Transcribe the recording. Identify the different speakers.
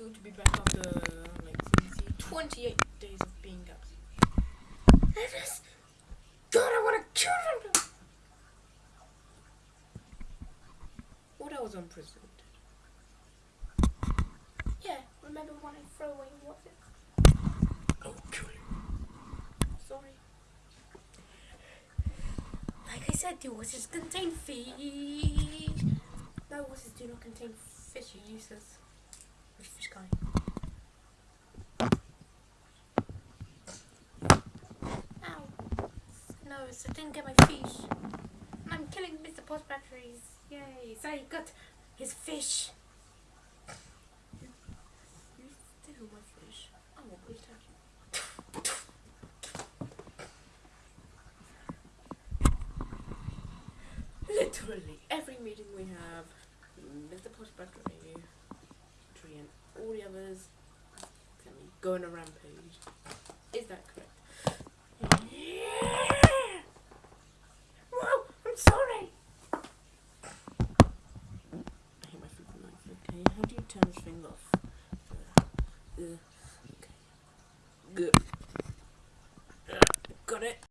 Speaker 1: food to be back after like let see, 28 days of being absent. It is. God, I want to kill them. What I was imprisoned. Yeah, remember when I threw away what it?
Speaker 2: I will kill you.
Speaker 1: Sorry. Like I said, the waters contain fish. No, waters do not contain fish. Useless. Ow. No, so I didn't get my fish. And I'm killing Mr. Post batteries. Yay. So he got his fish. You, you my fish. I will protect you. Literally every meeting we have, Mr. Post Battery, Tree, and all the others, go on a rampage. Is that correct? Yeah! Whoa, I'm sorry! I hate my freaking knife, okay? How do you turn this thing off? Uh, okay. Good.